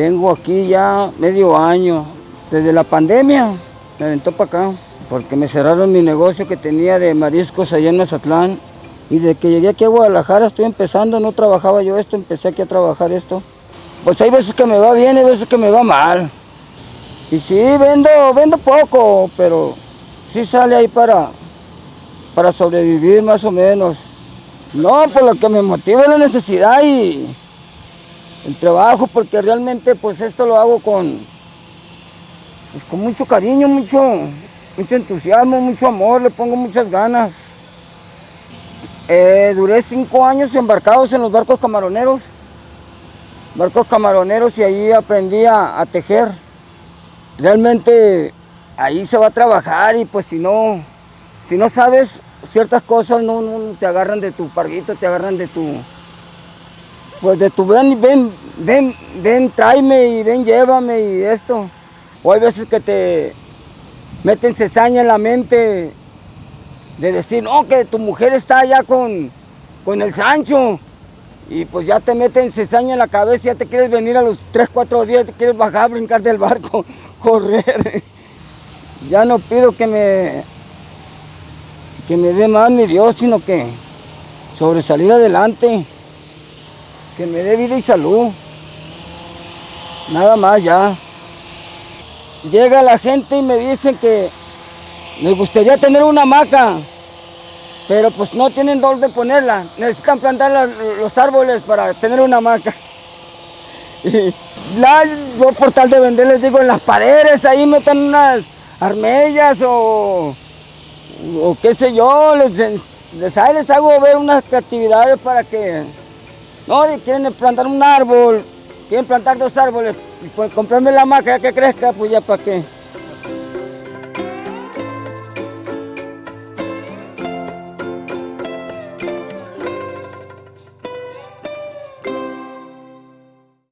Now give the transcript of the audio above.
Tengo aquí ya medio año. Desde la pandemia me aventó para acá. Porque me cerraron mi negocio que tenía de mariscos allá en Mazatlán. Y de que llegué aquí a Guadalajara estoy empezando, no trabajaba yo esto, empecé aquí a trabajar esto. Pues hay veces que me va bien, hay veces que me va mal. Y sí, vendo, vendo poco, pero sí sale ahí para, para sobrevivir más o menos. No, por lo que me motiva la necesidad y el trabajo, porque realmente pues esto lo hago con, pues, con mucho cariño, mucho, mucho entusiasmo, mucho amor, le pongo muchas ganas. Eh, duré cinco años embarcados en los barcos camaroneros, barcos camaroneros y ahí aprendí a, a tejer. Realmente ahí se va a trabajar y pues si no, si no sabes ciertas cosas, no, no te agarran de tu parguito, te agarran de tu, pues de tu ven, ven, ven, ven, tráeme y ven, llévame y esto. O hay veces que te meten cesaña en la mente de decir, no, que tu mujer está allá con, con el Sancho. Y pues ya te meten cesaña en la cabeza, ya te quieres venir a los 3, 4 días, te quieres bajar, brincar del barco, correr. Ya no pido que me, que me dé más mi Dios, sino que sobresalir adelante, que me dé vida y salud. Nada más ya. Llega la gente y me dicen que les gustaría tener una hamaca, pero pues no tienen dónde ponerla. Necesitan plantar la- los árboles para tener una hamaca. Y la, yo por tal de vender les digo en las paredes, ahí metan unas armellas o, o qué sé yo, les, les, les hago ver unas actividades para que, no, quieren plantar un árbol, quieren plantar dos árboles, pues comprarme la hamaca ya que crezca, pues ya para qué.